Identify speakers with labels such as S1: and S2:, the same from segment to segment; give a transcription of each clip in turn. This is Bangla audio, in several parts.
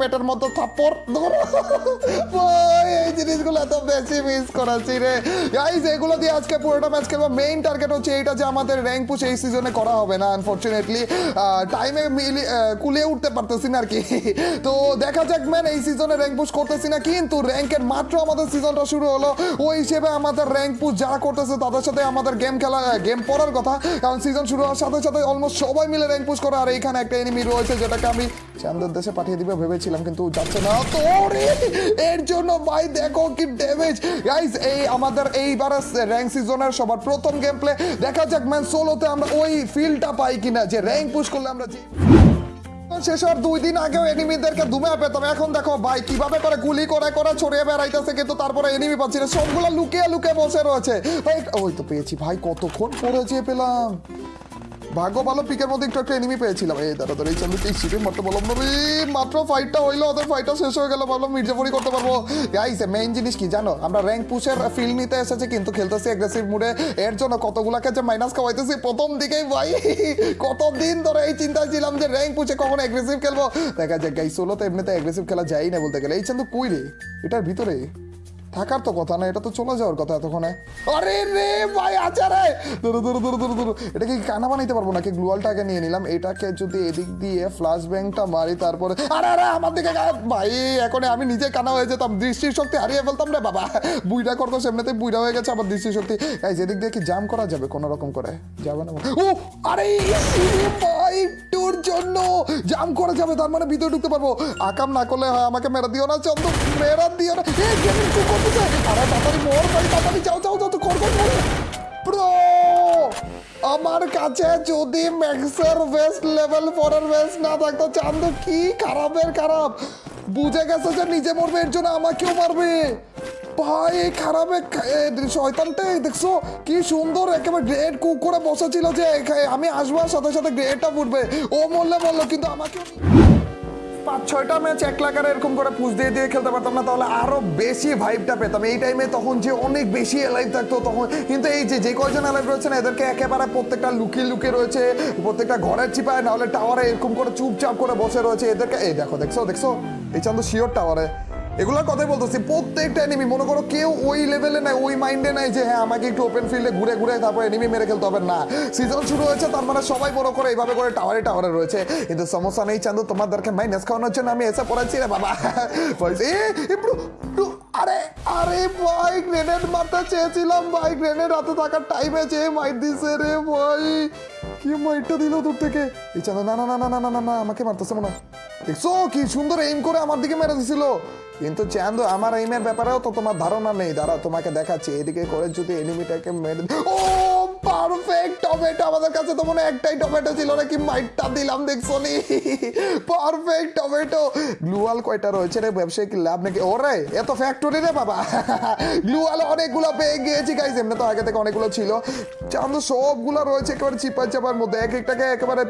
S1: পেটের থাপ্পড়। ধরো। ভাই, এই জিনিসগুলো এত বেশি মিস করাচ্ছি রে। গাইজ এগুলো দিয়ে আজকে পুরোটা ম্যাচ খেলব। মেইন টার্গেট হচ্ছে এইটা যে আমাদের র্যাঙ্ক এই সিজনে করা হবে না আনফর্চুনেটলি টাইমে মিলি কুলিয়ে উঠতে পারতেছি না আর কি। তো দেখা যাক ম্যান এই সিজনে র্যাঙ্ক করতেছি না, কিন্তু র্যাঙ্কের মাত্র আমাদের সিজনটা শুরু হলো। ওই হিসেবে আমাদের র্যাঙ্ক যারা করতেছে, তাদের সাথে আমাদের গেম খেলা গেম পড়ার কথা। কারণ সিজন শুরু হওয়ার সাথে সাথে অলমোস্ট সবাই মিলে র্যাঙ্ক আর এইখানে একটা এনিমি রয়েছে, যেটাকে আমি চান্দের দেশে পাঠিয়ে দিবে ভেবেছিলাম কিন্তু যাচ্ছে না। তো এর জন্য ভাই দেখো কি ড্যামেজ গাইস এই আমাদের এইবারে র্যাঙ্ক সিজনের সবার প্রথম গেম প্লে দেখা যাক ম্যান সোলোতে আমরা ওই ফিলটা পাই কিনা, যে র্যাঙ্ক পুশ করলে আমরা যে শেষ হওয়ার দুই দিন আগেও এনিমিদেরকে দুমে পেতাম। এখন দেখো ভাই, কীভাবে করে গুলি করে করে ছড়িয়ে বেড়াইতেছে, কিন্তু তারপরে এনিমি পাচ্ছি না। সবগুলো লুকিয়ে লুকিয়ে বসে রয়েছে। ভাই ওই তো পেয়েছি ভাই, কতক্ষণ পরে যেয়ে পেলাম। ভাগ্য ভালো পিকের মধ্যে একটু একটা এনিমি পেয়েছিলাম। এই দাঁড়া দাঁড়া এই চালু এই সিটে মারতে বললাম না মাত্র ফাইটটা হইল ওদের ফাইটটা শেষ হয়ে গেল, ভাবলাম মির্জাফরি করতে পারব। গাইস মেইন জিনিস কি জানো? আমরা র্যাঙ্ক পুশের ফিল নিতে এসেছি, কিন্তু খেলতেছি অ্যাগ্রেসিভ মুডে এর জন্য কতগুলাকে যে মাইনাস খাওয়াইতেছি, প্রথম দিকেই ভাই, কতদিন ধরে এই চিন্তায় ছিলাম যে র্যাঙ্ক পুষে কখন অ্যাগ্রেসিভ খেলব। দেখা যাক গাইস সোলোতে এমনিতে অ্যাগ্রেসিভ খেলা যাই না বলতে গেলে। এই চান্দু কই রে? এটার ভিতরে? থাকার তো কথা না, এটা তো চলে যাওয়ার কথা এতক্ষণে। আরে রে ভাই আছে রে। ধরো ধরো ধরো ধরো ধরো। এটা কি কানা বানাইতে পারব নাকি? গ্লুয়ালটাকে নিয়ে নিলাম। এটাকে যদি এদিক দিয়ে ফ্লাশ ব্যাংকটা মারি, তারপরে আরে আরে, আমার দিকে ভাই এখন আমি নিজে কানা হয়ে যেতাম। দৃষ্টির শক্তি হারিয়ে ফেলতাম রে বাবা। বুইটা করতো সেমনিতে বুইটা হয়ে গেছে আমার দৃষ্টির শক্তি এই যেদিক দিয়ে কি জাম করা যাবে কোনো রকম করে? যাবে না ও আরে, ভাই, তোর জন্য জাম করা যাবে, তার মানে ভিতরে ঢুকতে পারব। আকাম না করলে হয় আমাকে মেরা দিও না চন্দ্র মেরা দিও না। এই গেমিং কি করতেছে আরে তাড়াতাড়ি মোর, ভাই, তাড়াতাড়ি যাও যাও যাও, তো কর কর কর। ব্রো, আমার কাছে যদি ম্যাক্সের ওয়েস্ট লেভেল ফোরের ওয়েস্ট না থাকতো চান্দু কি খারাপের খারাপ? বুঝে গেছে যে নিজে মরবে, এর জন্য আমাকেও মারবে। ভাই, এই খারাপে শয়তানটাই দেখছ? কি সুন্দর, একেবারে গ্রেড কুক করে বসেছিল যে আমি আসব আর সাথে সাথে গ্রেডটা ফুটবে। ও মরলে মরলো কিন্তু আমাকেও পাঁচ ছয়টা ম্যাচ এক লাখার এরকম করে পুজ দিয়ে দিয়ে খেলতে পারতাম না, তাহলে আরও বেশি ভাইবটা পেতাম। এই টাইমে তখন যে অনেক বেশি এলাইভ থাকতো, তখন কিন্তু এই যে যে কয়জন এলাইভ রয়েছে না, এদেরকে একেবারে প্রত্যেকটা লুকি লুকিয়ে রয়েছে, প্রত্যেকটা ঘরের চিপায় নাহলে টাওয়ারে এরকম করে চুপচাপ করে বসে রয়েছে, এদেরকে এই দেখো, দেখছ দেখছ? এই চান্দ শিওর টাওয়ারে এগুলোর কথাই বলতেছি, প্রত্যেকটা এনিমি মনে করো কেউ ওই লেভেলে নাই, ওই মাইন্ডে নাই যে হ্যাঁ আমাকে একটু ওপেন ফিল্ডে ঘুরে ঘুরে তারপর এনিমি মেরে খেলতে হবে। না সিজন শুরু হয়েছে, তার মানে সবাই বড় করে এইভাবে করে টাওয়ারে টাওয়ারে রয়েছে। কিন্তু সমস্যা নেই চান্দু, তোমাদেরকে মাইনাস খাওয়ানোর জন্য আমি এসে পড়াচ্ছি রে বাবা। আরে আরে, ভাই গ্রেনেড মারতে চেয়েছিলাম, ভাই গ্রেনেড হাতে থাকার টাইমে চেয়ে মাইট দিছে রে ভাই। কি মাইটটা দিল দূর থেকে? এই চান্দু, না না না না না না না, আমাকে মারতেছে মনে হয়। দেখছ কি সুন্দর এইম করে আমার দিকে মেরে দিছিল। কিন্তু চান্দ আমার এইমের ব্যাপারেও তো তোমার ধারণা নেই। দাঁড়া তোমাকে দেখাচ্ছি। এদিকে করে যদি এনিমিটাকে মেরে ও! পারফেক্ট টমেটো আমাদের কাছে তো মনে একটাই টমেটো ছিল, নাকি মাইটটা দিলাম দেখছ নি পারফেক্ট টমেটো গ্লুয়াল কয়টা রয়েছে রে, ব্যবসায়িক লাভ নাকি? ওরে, এত ফ্যাক্টরি রে বাবা। গ্লুয়াল অনেকগুলো পেয়ে গিয়েছি গাইজ এমনি তো আগে থেকে অনেকগুলো ছিল। চান্দু, সবগুলো রয়েছে একেবারে চিপা চাপার মধ্যে। এক একটাকে একেবারে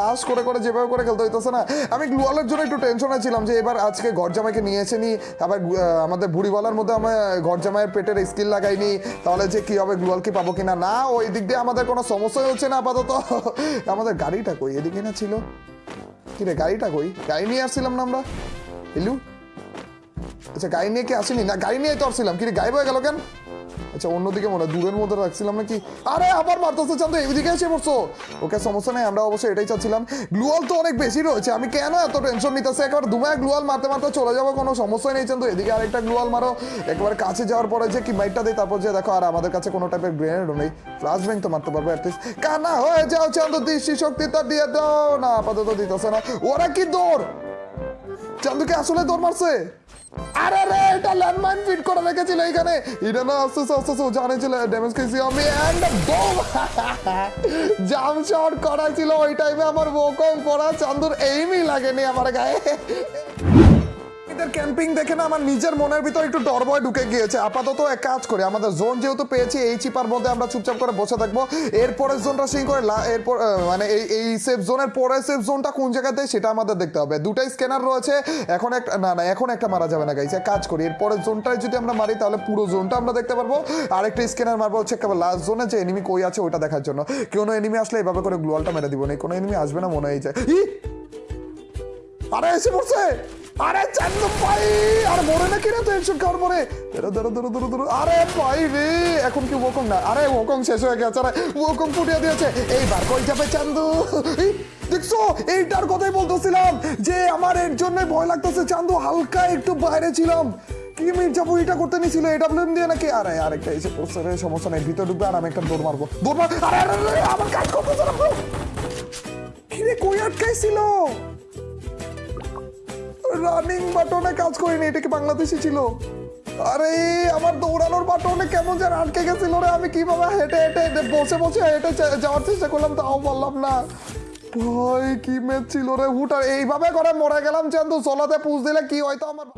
S1: রাশ করে করে, যেভাবে করে খেলতে হইতেছে না। আমি গ্লুয়ালের জন্য একটু টেনশনে ছিলাম যে এবার আজকে ঘর জামাইকে নিয়ে এসে নি। আবার আমাদের বুড়িওয়ালার মধ্যে আমার ঘর জামাইয়ের পেটের স্কিল লাগাইনি। তাহলে যে কি হবে গ্লুয়াল কি পাবো কিনা? না ওই দিক দিয়ে আমাদের কোনো সমস্যাই হচ্ছে না আপাতত। আমাদের গাড়িটা কই? এদিকে না ছিল। কিরে গাড়িটা কই? গাড়ি নিয়ে আসছিলাম না আমরা? এলু আচ্ছা গাড়ি নিয়ে কি আসেনি? না, গাড়ি নিয়ে তো আসছিলাম। কি রে, গায়েব হয়ে গেল কেন? আচ্ছা অন্যদিকে মনে হয় দূরের মধ্যে রাখছিলাম নাকি? আরে, আবার মারতেছে চান তো এইদিকে এসে পড়ছো। ওকে, সমস্যা নেই, আমরা অবশ্যই এটাই চাচ্ছিলাম। গ্লুয়াল তো অনেক বেশি রয়েছে, আমি কেন এত টেনশন নিতেছে? একবার দুমায় গ্লুয়াল মারতে মারতে চলে যাব, কোনো সমস্যাই নেই চান্দু। এদিকে আরেকটা গ্লুয়াল মারো, একবার কাছে যাওয়ার পরে যে কি মাইটটা দিই তারপর যে দেখো, আর আমাদের কাছে কোনো টাইপের গ্রেনেডও নেই। ফ্লাশ ব্যাংক তো মারতে পারব অ্যাটলিস্ট কানা হয়ে যাও চান্দু দৃষ্টি শক্তিটা দিয়ে দাও। না, আপাতত দিতেছে না। ওরা কি দৌড়? চান্দুকে আসলে দৌড় মারছে? আরে রে, এটা ল্যান্ডমাইন ফিট করে রেখেছিল এখানে। এটা না, আস্তে আস্তে আস্তে আস্তে ছিল ড্যামেজ খেয়েছি আমি অ্যান্ড বোম জাম শট করা ছিল ওই টাইমে আমার বোকম পড়া, চান্দুর এইমই লাগেনি আমার গায়ে। এদের ক্যাম্পিং দেখে না, আমার নিজের মনের ভিতর একটু ডর ভয় ঢুকে গিয়েছে। আপাতত এক কাজ করে, আমাদের জোন যেহেতু পেয়েছি, এই চিপার মধ্যে আমরা চুপচাপ করে বসে থাকব। এরপরের জোনটা সিং করে এরপর মানে এই এই সেফ জোনের পরের সেফ জোনটা কোন জায়গাতে সেটা আমাদের দেখতে হবে। দুটাই স্ক্যানার রয়েছে, এখন একটা না না, এখন একটা মারা যাবে না গাইছে কাজ করি। এরপরের জোনটায় যদি আমরা মারি, তাহলে পুরো জোনটা আমরা দেখতে পারব। আর একটা স্ক্যানার মারবো, হচ্ছে লাস্ট জোনে যে এনিমি কই আছে ওটা দেখার জন্য। কোনো এনিমি আসলে এভাবে করে গ্লোয়ালটা মেরে দিব না, কোনো এনিমি আসবে না মনে হয় যায় ই! আরে, এসে পড়ছে! আরে চান্দু ভাই, আরে মরে না কিনা তো হেডশট খাওয়ার পরে ধরো ধরো ধরো ধরো ধরো, আরে ভাই রে, এখন কি ওকং না? আরে ওকং শেষ হয়ে গেছে আরে ওকং ফুটিয়ে দিয়েছে। এইবার কই যাবে চান্দু? দেখছ? এইটার কথাই বলতেছিলাম যে আমার এর জন্য ভয় লাগতেছে। চান্দু, হালকা একটু বাইরে ছিলাম। কি মির্জাপুর এটা করতে নিছিল এডাব্লিউএম দিয়ে নাকি? আরে, আরেকটা এসে পড়ছে রে, সমস্যা নেই, ভিতরে ঢুকবে আর আমি একটা দৌড় মারবো। দৌড় মার আরে আরে আমার কাজ করতেছে না কিরে, কই আটকাইছিল? রানিং বাটনে কাজ করিনি, এটা কি বাংলাদেশি ছিল? আরে, আমার দৌড়ানোর বাটনে কেমন যেন আটকে গেছিল রে, আমি কীভাবে হেঁটে হেঁটে বসে বসে হেঁটে যাওয়ার চেষ্টা করলাম, তাও বললাম না। ভাই কি ম্যাচ ছিল রে হুটার এইভাবে করে মরে গেলাম, চান্দু চলাতে পুষ দিলে কি হয়তো আমার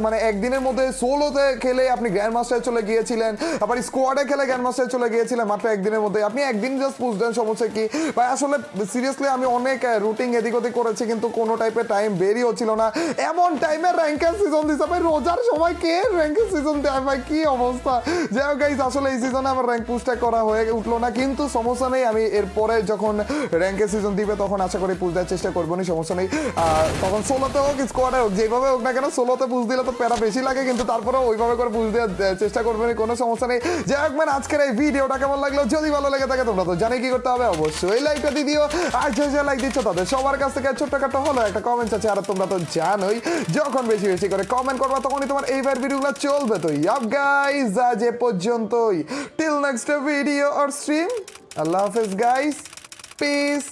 S1: মানে একদিনের মধ্যে সোলোতে খেলে আপনি গ্র্যান্ড মাস্টারে চলে গিয়েছিলেন। আবার স্কোয়াডে খেলে গ্র্যান্ড মাস্টারে চলে গিয়েছিলেন মাত্র একদিনের মধ্যে। আপনি একদিন জাস্ট পুশ দেন, সমস্যা কি? ভাই, আসলে সিরিয়াসলি আমি অনেক রুটিং এদিক ওদিক করেছি, কিন্তু কোনো টাইপের টাইম বেরই হচ্ছিল না। এমন টাইমে র্যাঙ্কের সিজন দিছে, ভাই, রোজার সময় কে র্যাঙ্কের সিজন দেয়, ভাই, কি অবস্থা? যাই হোক গাইজ আসলে এই সিজনে আমার র্যাঙ্ক করা হয়ে উঠল না, কিন্তু সমস্যা নেই, আমি এরপরে যখন র্যাঙ্কের সিজন দিবে, তখন আশা করি দেওয়ার চেষ্টা করব না সমস্যা নেই। তখন হোক স্কোয়াডে হোক, যেভাবে হোক না কেন দিলে তো প্যারা বেশি লাগে, কিন্তু তারপরেও ওইভাবে করে পুশ দেওয়ার চেষ্টা করবে না কোনো সমস্যা নেই। যাই হোক মানে আজকের এই ভিডিওটা কেমন লাগল? যদি ভালো লেগে থাকে, তোমরা তো জানি কি করতে হবে, অবশ্যই লাইকটা দিয়ে দিও। আর যে যে লাইক দিচ্ছ, তাদের সবার কাছ থেকে ছোট্টখাটো হলো একটা কমেন্ট আছে, আর তোমরা তো জানোই যখন বেশি বেশি করে কমেন্ট করবা, তখনই তোমার এইবার ভিডিওগুলো চলবে তো। ইয়াপ গাইজ আজ এ পর্যন্তই। Till next video or stream আল্লাহ হাফেজ গাইস পিস